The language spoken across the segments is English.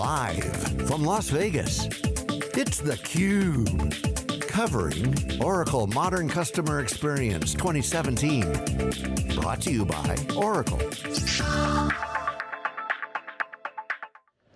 Live from Las Vegas, it's theCUBE. Covering Oracle Modern Customer Experience 2017. Brought to you by Oracle.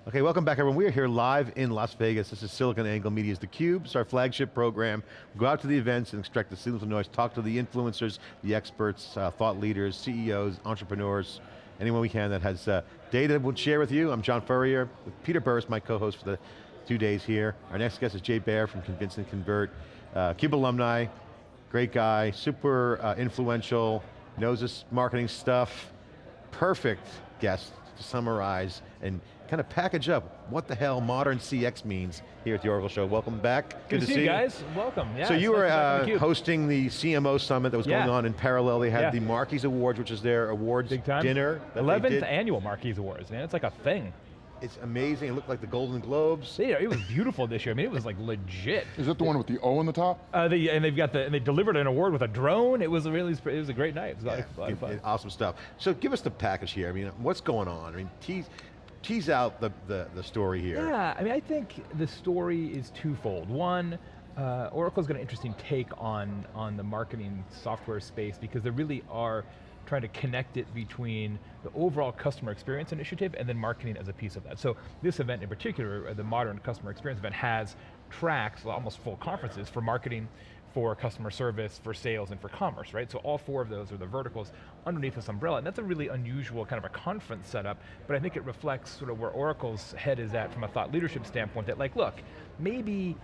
Okay, welcome back everyone. We are here live in Las Vegas. This is SiliconANGLE Media's theCUBE. It's our flagship program. We go out to the events and extract the signals of noise, talk to the influencers, the experts, uh, thought leaders, CEOs, entrepreneurs, anyone we can that has uh, data we'll share with you. I'm John Furrier Peter Burris, my co-host for the two days here. Our next guest is Jay Baer from Convince and Convert. Uh, CUBE alumni, great guy, super uh, influential, knows this marketing stuff. Perfect guest to summarize and kind of package up what the hell modern CX means here at the Oracle Show. Welcome back. Good, Good to, see you guys. Welcome. Yeah, so you were uh, the hosting the CMO summit that was yeah. going on in parallel. They had yeah. the Markie Awards, which is their awards dinner. 11th annual Markie Awards, man. It's like a thing. It's amazing, it looked like the Golden Globes. Yeah, it was beautiful this year. I mean, it was like legit. Is it the one with the O on the top? Uh, they, and they've got the, and they delivered an award with a drone. It was a really, it was a great night. It was yeah, a lot of fun. Awesome stuff. So give us the package here. I mean, what's going on? I mean, tease, tease out the, the, the story here. Yeah, I mean, I think the story is twofold. One, uh, Oracle's got an interesting take on, on the marketing software space because there really are trying to connect it between the overall customer experience initiative and then marketing as a piece of that. So this event in particular, uh, the modern customer experience event has tracks, almost full conferences for marketing, for customer service, for sales, and for commerce, right? So all four of those are the verticals underneath this umbrella, and that's a really unusual kind of a conference setup, but I think it reflects sort of where Oracle's head is at from a thought leadership standpoint, that like, look, maybe,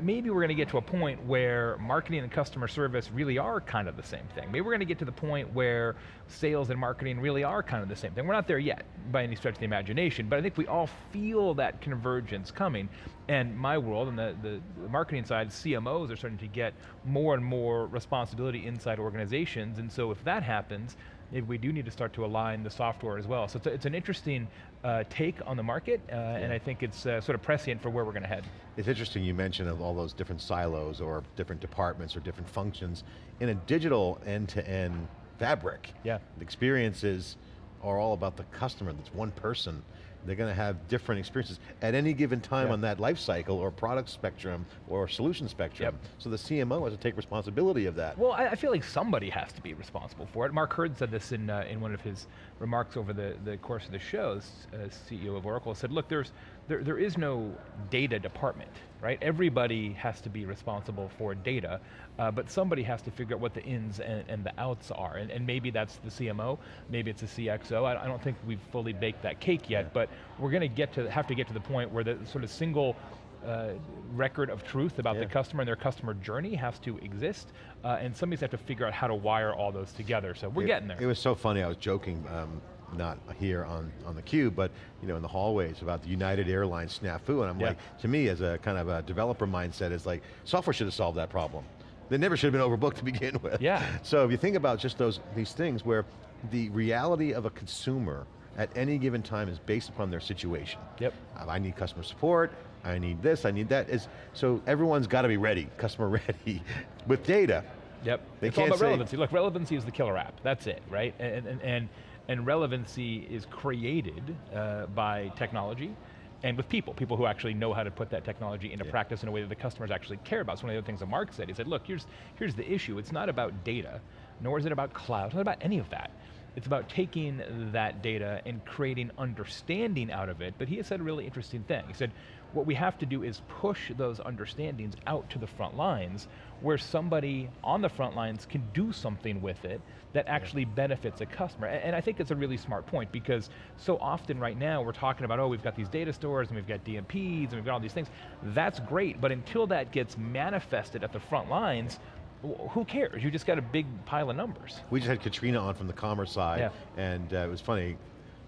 maybe we're going to get to a point where marketing and customer service really are kind of the same thing. Maybe we're going to get to the point where sales and marketing really are kind of the same thing. We're not there yet, by any stretch of the imagination, but I think we all feel that convergence coming, and my world, and the, the, the marketing side, CMOs are starting to get more and more responsibility inside organizations, and so if that happens, maybe we do need to start to align the software as well. So it's, a, it's an interesting uh, take on the market, uh, yeah. and I think it's uh, sort of prescient for where we're going to head. It's interesting you mentioned of all those different silos or different departments or different functions. In a digital end-to-end -end fabric, yeah. the experiences are all about the customer, that's one person they're going to have different experiences at any given time on that life cycle or product spectrum or solution spectrum. Yep. So the CMO has to take responsibility of that. Well, I, I, feel like somebody has to be responsible for it. Mark Hurd said this in, uh, in one of his remarks over the, the course of the show, uh, CEO of Oracle, said, look, there's, there, there is no data department, right? Everybody has to be responsible for data, uh, but somebody has to figure out what the ins and, and the outs are, and, and, maybe that's the CMO, maybe it's the CXO. I, I, don't think we've fully baked that cake yet, yeah. but we're going to get to have to get to the point where the sort of single uh, record of truth about yeah. the customer and their customer journey has to exist, uh, and somebody's have to figure out how to wire all those together, so we're it, getting there. It was so funny, I was joking, um, not here on, on the cube, but you know, in the hallways about the United Airlines snafu, and I'm yeah. like, to me as a kind of a developer mindset, is like, software should have solved that problem. They never should have been overbooked to begin with. Yeah. So if you think about just those these things where the reality of a consumer at any given time is based upon their situation. Yep. I need customer support, I need this, I need that. Is So everyone's got to be ready, customer ready, with data. Yep, they it's all about relevancy. Look, relevancy is the killer app, that's it, right? And, and, and, and relevancy is created uh, by technology, and with people, people who actually know how to put that technology into yeah. practice in a way that the customers actually care about. So one of the other things that Mark said, he said, look, here's, here's the issue. It's not about data, nor is it about cloud, it's not about any of that. It's about taking that data and creating understanding out of it, but he has said a really interesting thing. He said, what we have to do is push those understandings out to the front lines where somebody on the front lines can do something with it that actually benefits a customer. And I think it's a really smart point because so often right now we're talking about, oh, we've got these data stores and we've got DMPs and we've got all these things. That's great, but until that gets manifested at the front lines, who cares? You just got a big pile of numbers. We just had Katrina on from the commerce side, yeah. and uh, it was funny,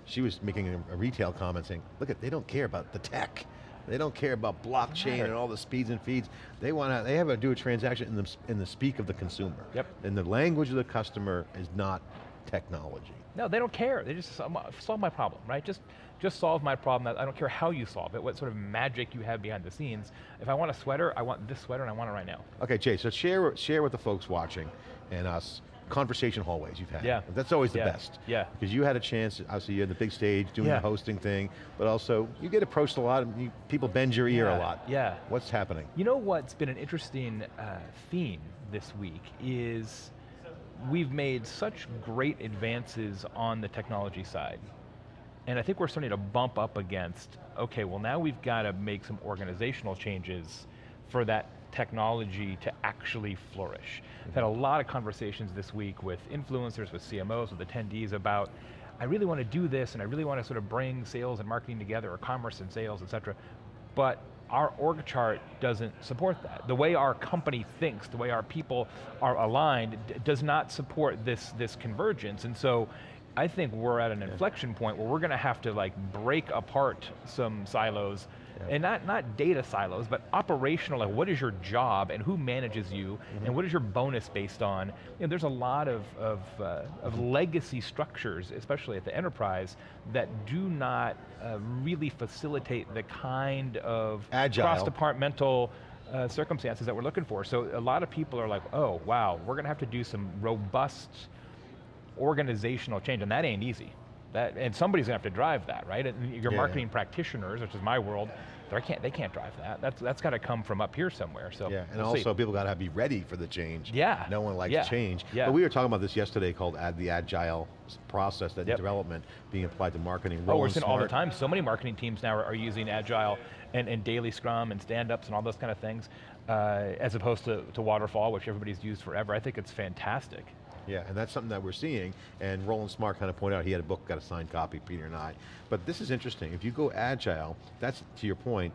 she was making a, a retail comment saying, look, at, they don't care about the tech. They don't care about blockchain and all the speeds and feeds. They want to, they have to do a transaction in the, in the speak of the consumer. Yep. And the language of the customer is not technology. No, they don't care. They just solve my problem, right? Just, just solve my problem. I don't care how you solve it, what sort of magic you have behind the scenes. If I want a sweater, I want this sweater and I want it right now. Okay, Jay, so share, share with the folks watching and us, conversation hallways you've had. Yeah. That's always the Yeah. best. Yeah. Because you had a chance, obviously you're on the big stage doing Yeah. the hosting thing, but also you get approached a lot, and you, people bend your ear a lot. yeah. What's happening? You know what's been an interesting uh, theme this week is we've made such great advances on the technology side. And I think we're starting to bump up against, okay, well now we've got to make some organizational changes for that technology to actually flourish. I've had a mm-hmm. lot of conversations this week with influencers, with CMOs, with attendees about, I really want to do this and I really want to sort of bring sales and marketing together, or commerce and sales, et cetera, but our org chart doesn't support that. The way our company thinks, the way our people are aligned, does not support this, this convergence. And so I think we're at an inflection point where we're going to have to like break apart some silos, and not, not data silos, but operational, like what is your job and who manages you, and what is your bonus based on? You know, there's a lot of, of, uh, of legacy structures, especially at the enterprise, that do not uh, really facilitate the kind of cross-departmental uh, circumstances that we're looking for. So a lot of people are like, oh, wow, we're going to have to do some robust organizational change, and that ain't easy. That, and somebody's going to have to drive that, right? And your Yeah. marketing practitioners, which is my world, they can't, they can't drive that. That's, that's got to come from up here somewhere, so Yeah, and we'll see. also people got to be ready for the change. Yeah, No one likes yeah, change. yeah. But we were talking about this yesterday called ad, the agile process, that Yep. development being applied to marketing. Oh, we're seeing all the time. So many marketing teams now are, are using Agile and, and daily Scrum and stand-ups and all those kind of things, uh, as opposed to, to Waterfall, which everybody's used forever. I think it's fantastic. Yeah, and that's something that we're seeing, and Roland Smart kind of pointed out, he had a book, got a signed copy, Peter and I. But this is interesting, if you go agile, that's, to your point,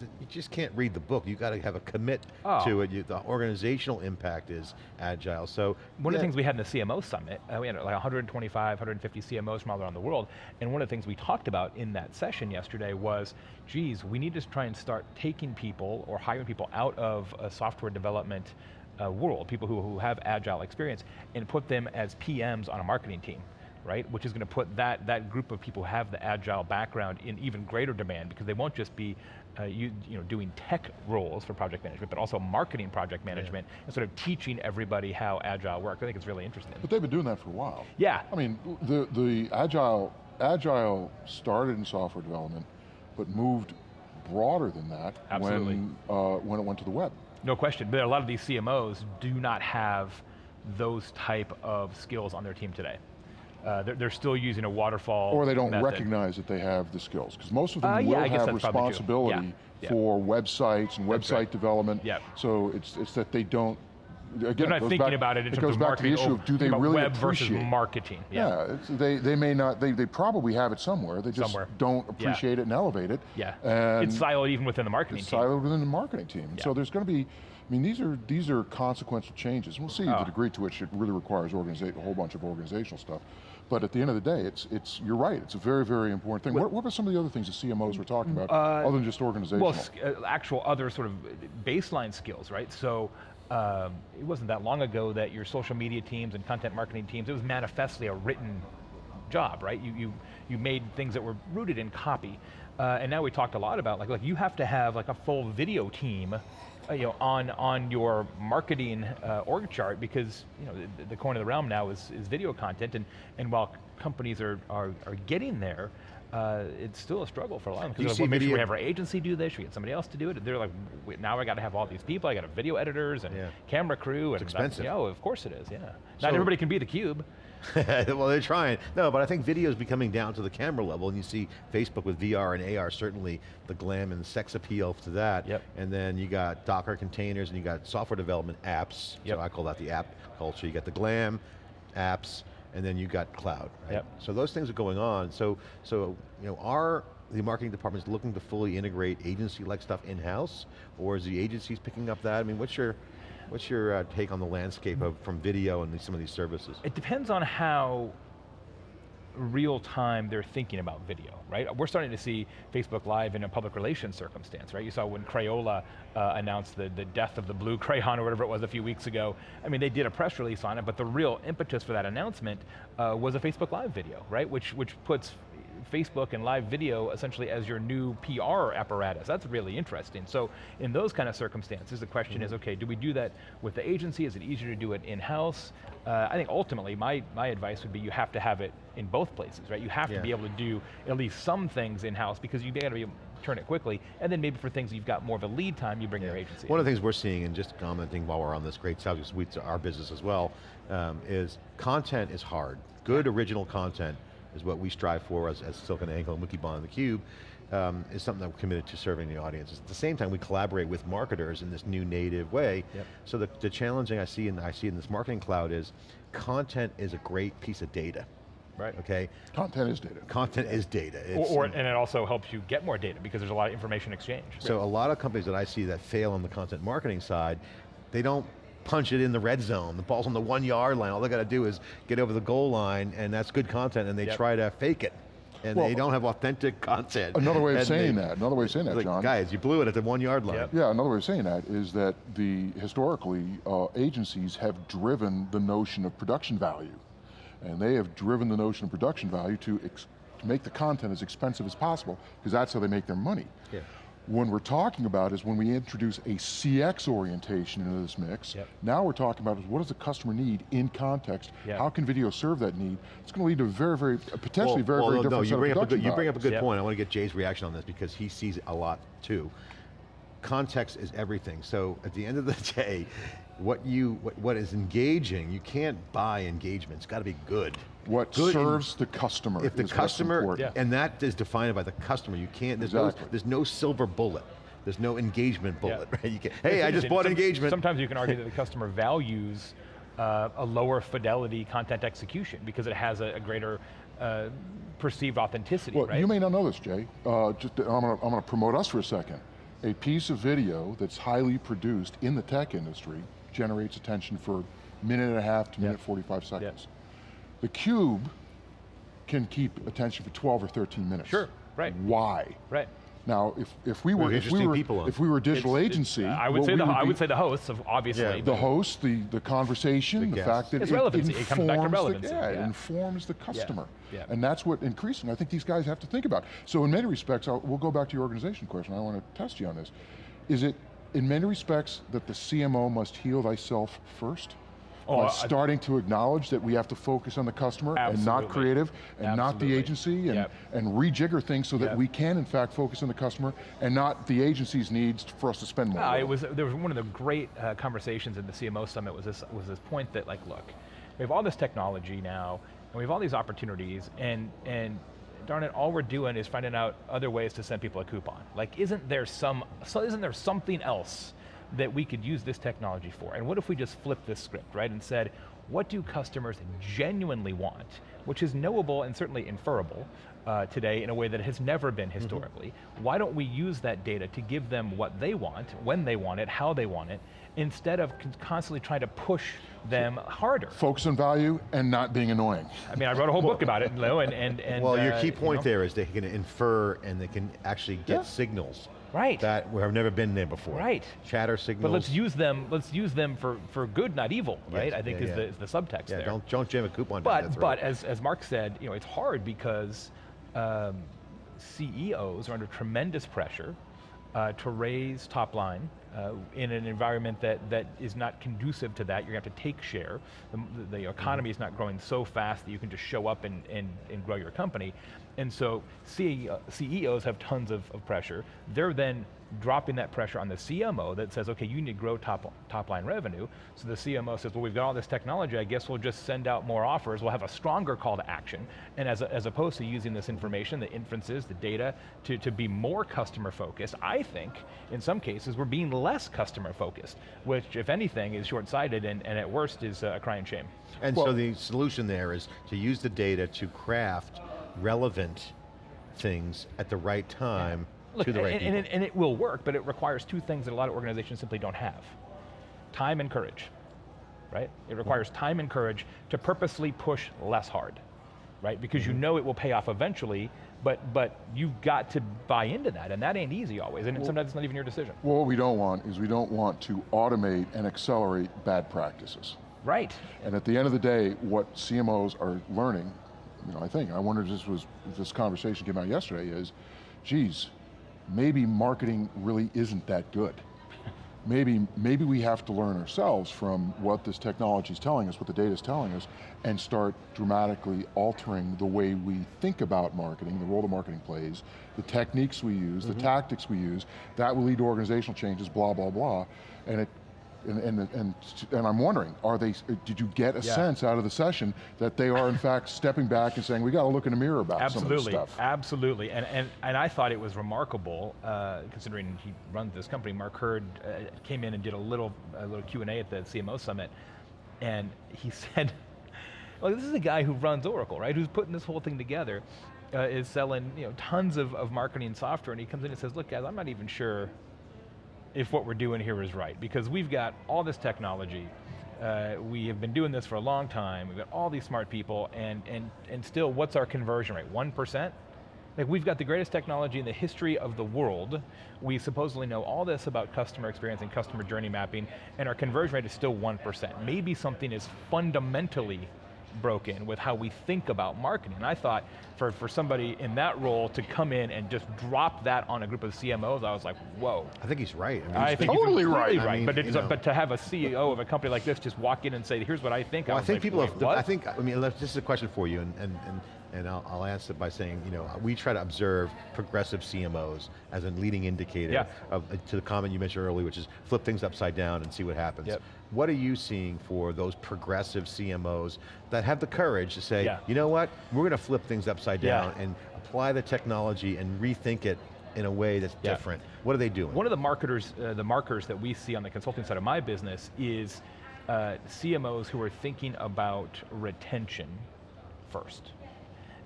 you just can't read the book, you got to have a commit Oh. to it, you, the organizational impact is agile, so. One of the things we had in the CMO summit, uh, we had like 125, 150 CMOs from all around the world, and one of the things we talked about in that session yesterday was, geez, we need to try and start taking people or hiring people out of a software development uh, world, people who, who have agile experience, and put them as PMs on a marketing team. Right, which is going to put that, that group of people who have the agile background in even greater demand because they won't just be uh, you, you know, doing tech roles for project management, but also marketing project management and sort of teaching everybody how agile works. I think it's really interesting. But they've been doing that for a while. Yeah. I mean, the, the agile, agile started in software development, but moved broader than that Absolutely. when, uh, when it went to the web. No question, but a lot of these CMOs do not have those type of skills on their team today. Uh, they're, they're still using a waterfall Or they don't method. recognize that they have the skills, because most of them Uh, will guess have that's probably true. responsibility Yeah, yeah. for websites and That's website right. development. Yeah. So it's, it's that they don't, again, They're not thinking back- about it in it terms goes of back marketing. to the issue of do they really web appreciate versus marketing? Yeah. Yeah, they, they may not, they, they probably have it somewhere, they just Somewhere. don't Yeah. appreciate it and elevate it. Yeah. And it's siloed even within the marketing it's team. siloed within the marketing team. Yeah. So there's going to be, I mean, these are these are consequential changes. We'll see Oh. the degree to which it really requires a whole bunch of organizational stuff. But at the end of the day, it's it's you're right. It's a very very important thing. What, what are some of the other things the CMOs were talking about, other than just organizational? Uh, Well, uh, actual other sort of baseline skills, right? So um, it wasn't that long ago that your social media teams and content marketing teams, it was manifestly a written job, right? You, you, you made things that were rooted in copy. Uh, and now we talked a lot about, like, like you have to have like a full video team uh, you know, on, on your marketing uh, org chart because you know, the, the coin of the realm now is, is video content and, and while companies are, are, are getting there, uh, it's still a struggle for a lot of them. Because like, well, make sure we have our agency do this, should we get somebody else to do it? They're like, now I got to have all these people, I got to video editors and Yeah. camera crew. and expensive. Yeah, oh, of course it is, yeah. So- Not everybody can be the cube. well, they're trying. No, but I think video is becoming down to the camera level, and you see Facebook with VR and AR, certainly the glam and sex appeal to that. Yep. And then you got Docker containers, and you got software development apps. Yep. So I call that the app culture. You got the glam apps, and then you got cloud. Right? Yep. So those things are going on. So, so you know, are the marketing departments looking to fully integrate agency-like stuff in-house, or is the agencies picking up that? I mean, what's your What's your uh, take on the landscape of from video and these, some of these services? It depends on how real time they're thinking about video, right? We're starting to see Facebook Live in a public relations circumstance, right? You saw when Crayola uh, announced the, the death of the blue crayon or whatever it was a few weeks ago. I mean, they did a press release on it, but the real impetus for that announcement uh, was a Facebook Live video, right? Which, which puts Facebook and live video essentially as your new PR apparatus. That's really interesting. So in those kind of circumstances, the question is, okay, do we do that with the agency? Is it easier to do it in-house? Uh, I think ultimately, my, my advice would be you have to have it in both places, right? You have Yeah. to be able to do at least some things in-house because you've got to be able to turn it quickly, and then maybe for things you've got more of a lead time, you bring your agency One in. of the things we're seeing, and just commenting while we're on this great subject, we our business as well, um, is content is hard. Good original content is what we strive for as, as Silicon Angle and Wikibon and theCUBE, um, is something that we're committed to serving the audience. At the same time, we collaborate with marketers in this new native way. Yep. So the, the challenging I see, in, I see in this marketing cloud is, content is a great piece of data. Right. Okay? Content is data. Content is data. It's- or, and it also helps you get more data because there's a lot of information exchange. So a lot of companies that I see that fail on the content marketing side, they don't punch it in the red zone. The ball's on the one yard line. All they got to do is get over the goal line and that's good content and they Yep. try to fake it. And Well, they don't have authentic content. Another way of And saying they- that, another way of saying that, like, John. Guys, you blew it at the one yard line. Yep. Yeah, another way of saying that is that the historically uh, agencies have driven the notion of production value, and they have driven the notion of production value to, ex to make the content as expensive as possible because that's how they make their money. Yeah. When we're talking about is when we introduce a CX orientation into this mix, Yep. now we're talking about is what does the customer need in context, Yeah. how can video serve that need? It's going to lead to very, very, potentially Well, very, well, very no, different you set of bring up a good, You bring up a good Yep. point. I want to get Jay's reaction on this because he sees it a lot too. Context is everything. So at the end of the day, what you what, what is engaging, you can't buy engagement. It's got to be good. What Good serves the customer if the is customer, important. Yeah. and that is defined by the customer, you can't, there's, no, there's no silver bullet. There's no engagement bullet, Yeah. right? You can, hey, I just bought Some- engagement. Sometimes you can argue that the customer values uh, a lower fidelity content execution because it has a, a greater uh, perceived authenticity, Well, right? you may not know this, Jay. Uh, just, I'm going to I'm gonna promote us for a second. A piece of video that's highly produced in the tech industry generates attention for minute and a half to minute 45 seconds. The Cube can keep attention for 12 or 13 minutes. Sure, right. Why? right. Now, if, if we We were if we were people if we were a digital It's- agency, I would say we the I be- would say the hosts of obviously. Yeah. the host, the, the conversation, The the, fact that It's it relevancy. It informs comes back to the- relevancy, yeah, it informs the customer. yeah. And that's what increasing, I think these guys have to think about. So in many respects, I'll, we'll go back to your organization question, I want to test you on this. Is it, in many respects, that the CMO must heal thyself first? Oh, starting to acknowledge that we have to focus on the customer and not creative and not the agency and, Yep. and rejigger things so that Yep. we can in fact focus on the customer and not the agency's needs for us to spend more. Uh, it was there was one of the great uh, conversations in the CMO summit was this was this point that like look, we have all this technology now and we have all these opportunities and and darn it, all we're doing is finding out other ways to send people a coupon. Like, isn't there some so isn't there something else that we could use this technology for? And what if we just flipped this script, right, and said, what do customers genuinely want, which is knowable and certainly inferable uh, today in a way that has never been historically. Why don't we use that data to give them what they want, when they want it, how they want it, instead of constantly trying to push them harder? Focus on value and not being annoying. I mean, I wrote a whole book about it, Lou, and, and, and well, your uh, key you point know. there is they can infer and they can actually get Yeah. signals Right. that have never been there before. Right. Chatter signals. But let's use them. Let's use them for, for good, not evil. Right? I think yeah, is, yeah. The, is the subtext Yeah, there. don't don't jam a coupon. down but their throat. but as, as Mark said, you know, it's hard because um, CEOs are under tremendous pressure uh, to raise top line uh, in an environment that, that is not conducive to that. You're going to have to take share. The, the economy is not growing so fast that you can just show up and, and, and grow your company. And so CEO, CEOs have tons of, of pressure. They're then dropping that pressure on the CMO that says, okay, you need to grow top, top line revenue. So the CMO says, well, we've got all this technology, I guess we'll just send out more offers, we'll have a stronger call to action. And as, as opposed to using this information, the inferences, the data, to, to be more customer focused, I think, in some cases, we're being less customer focused, which, if anything, is short-sighted and, and at worst is uh, a crying shame. And so the solution there is to use the data to craft relevant things at the right time Look, to the and, right and, people. it, and it will work, but it requires two things that a lot of organizations simply don't have. Time and courage, right? It requires time and courage to purposely push less hard, right? Because Mm-hmm. you know it will pay off eventually, but, but you've got to buy into that, and that ain't easy always, and sometimes it's not even your decision. Well, what we don't want is we don't want to automate and accelerate bad practices. Right, And at the end of the day, what CMOs are learning, you know, I think, I wonder if this was, if this conversation came out yesterday is, geez, maybe marketing really isn't that good. maybe, maybe we have to learn ourselves from what this technology is telling us, what the data is telling us, and start dramatically altering the way we think about marketing, the role the marketing plays, the techniques we use, mm -hmm. the mm-hmm. tactics we use, that will lead to organizational changes, blah, blah, blah. And it and, and, and, and, I'm wondering, are they, did you get a yeah. sense out of the session that they are in fact stepping back and saying, we got to look in the mirror about absolutely, some of this stuff? Absolutely, and, and, and I thought it was remarkable, uh, considering he runs this company, Mark Hurd uh, came in and did a little, a little Q&A at the CMO Summit, and he said, well, this is a guy who runs Oracle, right, who's putting this whole thing together, uh, is selling you know, tons of, of marketing software, and he comes in and says, look guys, I'm not even sure if what we're doing here is right, because we've got all this technology, uh, we have been doing this for a long time, we've got all these smart people, and, and, and still, what's our conversion rate, 1%? Like we've got the greatest technology in the history of the world. We supposedly know all this about customer experience and customer journey mapping, and our conversion rate is still 1%. Maybe something is fundamentally broken with how we think about marketing. And I thought for, for somebody in that role to come in and just drop that on a group of CMOs, I was like, whoa. I think he's right. I, mean, I think totally right. right. I mean, but, a, but to have a CEO of a company like this just walk in and say, here's what I think, well, I, I think like, people have, I think, I mean, this is a question for you, and, and, and and I'll, I'll, answer it by saying, you know, we try to observe progressive CMOs as a leading indicator yeah. of, uh, to the comment you mentioned earlier, which is flip things upside down and see what happens. Yep. What are you seeing for those progressive CMOs that have the courage to say, yeah. you know what, we're going to flip things upside down yeah. and apply the technology and rethink it in a way that's different. What are they doing? One of the marketers, uh, the markers that we see on the consulting side of my business is uh, CMOs who are thinking about retention first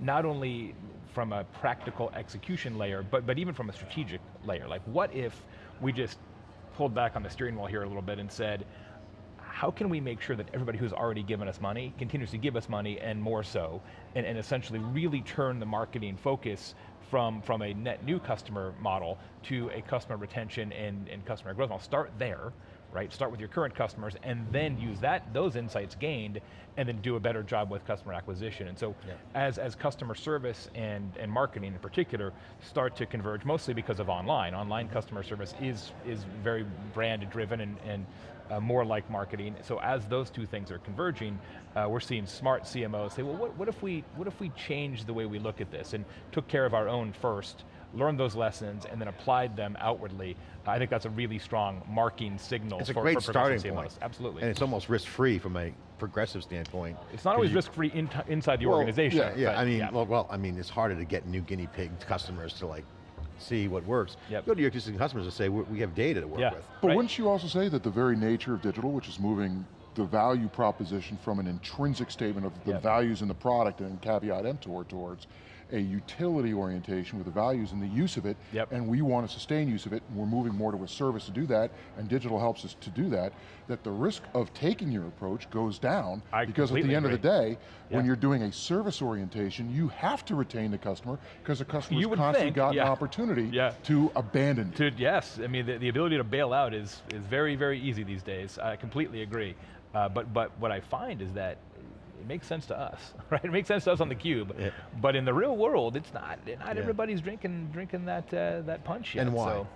not only from a practical execution layer, but, but even from a strategic layer. Like what if we just pulled back on the steering wheel here a little bit and said, how can we make sure that everybody who's already given us money continues to give us money and more so, and, and essentially really turn the marketing focus from, from a net new customer model to a customer retention and, and customer growth. I'll start there, right? Start with your current customers and then use that those insights gained and then do a better job with customer acquisition. And so yeah. as, as customer service and, and marketing in particular start to converge, mostly because of online. Online customer service is, is very brand driven and, and uh, more like marketing. So as those two things are converging, uh, we're seeing smart CMOs say, well, what, what, if we, what if we change the way we look at this and took care of our own first, learned those lessons, and then applied them outwardly. I think that's a really strong marking signal it's for, a great for starting CMOs. point. Absolutely. And it's almost risk-free from a progressive standpoint. It's not always risk-free in inside the well, organization. Yeah, yeah. I mean, yeah. Well, well, I mean, it's harder to get new guinea pig customers to like see what works. Yep. Go to your existing customers and say, we have data to work yeah. with. But right. wouldn't you also say that the very nature of digital, which is moving the value proposition from an intrinsic statement of the yep. values in the product and caveat emptor towards a utility orientation with the values and the use of it, yep. and we want to sustain use of it, and we're moving more to a service to do that, and digital helps us to do that, that the risk of taking your approach goes down, I because at the end agree. of the day, yeah. when you're doing a service orientation, you have to retain the customer, because the customer's constantly think, got yeah. an opportunity yeah. to abandon to, Yes, I mean, the, the, ability to bail out is, is very, very easy these days. I completely agree. Uh, but, but what I find is that it makes sense to us, right? It makes sense to us on the cube, yeah. but in the real world, it's not. Not yeah. everybody's drinking drinking that uh, that punch yet. And why? So,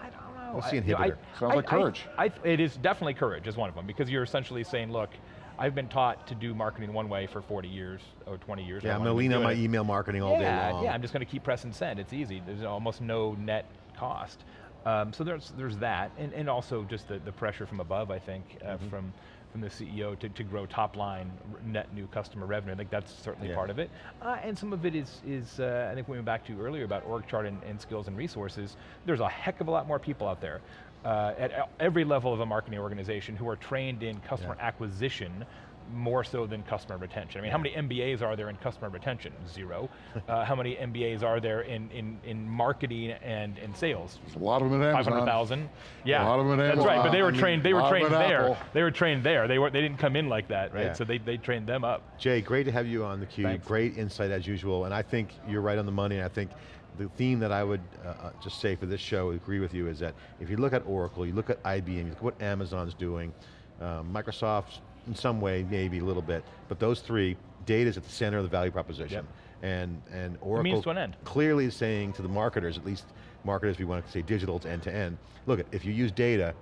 I don't know. What's the inhibitor? You know, I, Sounds like courage. I, it is definitely courage is one of them because you're essentially saying, look, I've been taught to do marketing one way for 40 years or 20 years. Yeah, I'm going to lean on my email marketing all yeah, day long. Yeah, I'm just going to keep pressing send. It's easy. There's almost no net cost. Um, so there's there's that, and, and also just the, the pressure from above, I think, uh, mm -hmm. from from the CEO to, to grow top line net new customer revenue. I think that's certainly yeah. part of it. Uh, and some of it is, is uh, I think we went back to earlier about org chart and, and, skills and resources. There's a heck of a lot more people out there uh, at every level of a marketing organization who are trained in customer yeah. acquisition more so than customer retention. I mean, how many MBAs are there in customer retention? Zero. uh, how many MBAs are there in, in, in marketing and in sales? There's a lot of them at Amazon. 500,000. Yeah, a lot of them in That's right, but they were trained, they were trained there. Apple. They were trained there. They, were, they didn't come in like that, right? Yeah. So they, they trained them up. Jay, great to have you on theCUBE. Great insight as usual, and I think you're right on the money, I think the theme that I would uh, uh, just say for this show, agree with you, is that if you look at Oracle, you look at IBM, you look at what Amazon's doing, um, Microsoft's in some way, maybe a little bit, but those three, data is at the center of the value proposition. And, and Oracle an clearly is saying to the marketers, at least marketers, we want to say digital, it's end to end. Look, at if you use data,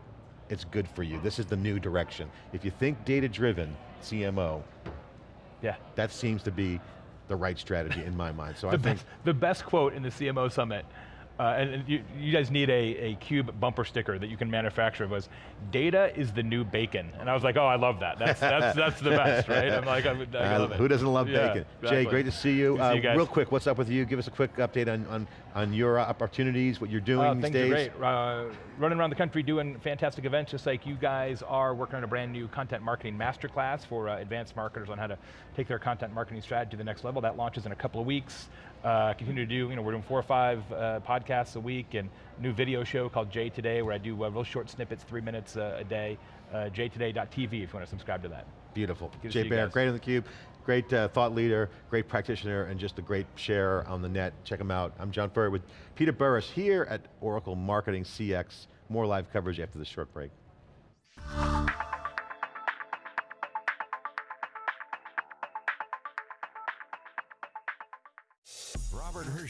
it's good for you. This is the new direction. If you think data driven, CMO, yeah. that seems to be the right strategy in my mind. So I think the best quote in the CMO summit uh, and, and you, you, guys need a, a cube bumper sticker that you can manufacture was, data is the new bacon. And I was like, oh, I love that. That's, that's, that's the best, right? I'm like, I, I love it. Who doesn't love yeah, bacon? Exactly. Jay, great to see you. To see you uh, guys. real quick, what's up with you? Give us a quick update on, on, on your opportunities, what you're doing uh, these things days. are great. Uh, running around the country doing fantastic events, just like you guys are working on a brand new content marketing masterclass for uh, advanced marketers on how to take their content marketing strategy to the next level. That launches in a couple of weeks. Uh, continue to do, you know, we're doing four or five uh, podcasts a week and new video show called Jay Today where I do uh, real short snippets, three minutes a day. Uh, jaytoday.tv if you want to subscribe to that. Beautiful. Good Jay Baer, great on the cube, great uh, thought leader, great practitioner, and just a great share on the net. Check him out. I'm John Furrier with Peter Burris here at Oracle Marketing CX. More live coverage after this short break.